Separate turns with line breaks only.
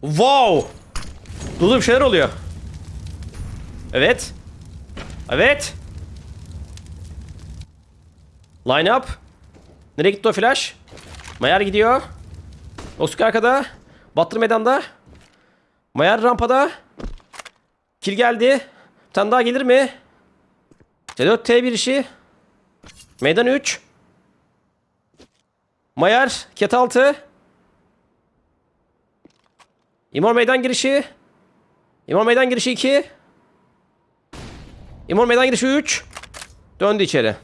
Wow. Dolu bir şeyler oluyor. Evet. Evet. Line up. Nereye gitti o flash? Mayar gidiyor. Oscar arkada. Battır meydanda. Mayar rampada. Kill geldi. Bir tane daha gelir mi? T4 T1 işi. Meydan 3. Mayar. Ket 6. İmor meydan girişi. İmor meydan girişi 2. İmor meydan girişi 3. Döndü içeri.